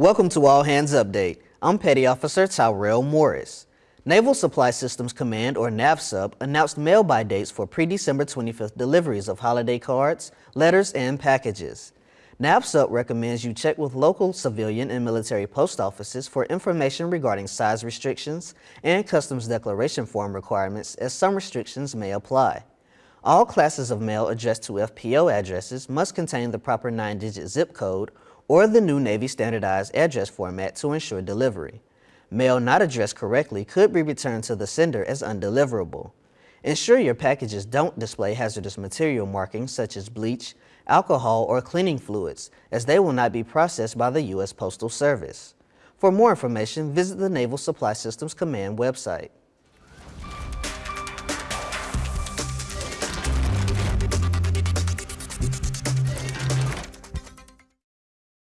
Welcome to All Hands Update. I'm Petty Officer Tyrell Morris. Naval Supply Systems Command, or NAVSUP, announced mail-by dates for pre-December 25th deliveries of holiday cards, letters, and packages. NAVSUP recommends you check with local civilian and military post offices for information regarding size restrictions and customs declaration form requirements as some restrictions may apply. All classes of mail addressed to FPO addresses must contain the proper 9-digit zip code or the new Navy standardized address format to ensure delivery. Mail not addressed correctly could be returned to the sender as undeliverable. Ensure your packages don't display hazardous material markings such as bleach, alcohol, or cleaning fluids, as they will not be processed by the U.S. Postal Service. For more information, visit the Naval Supply Systems Command website.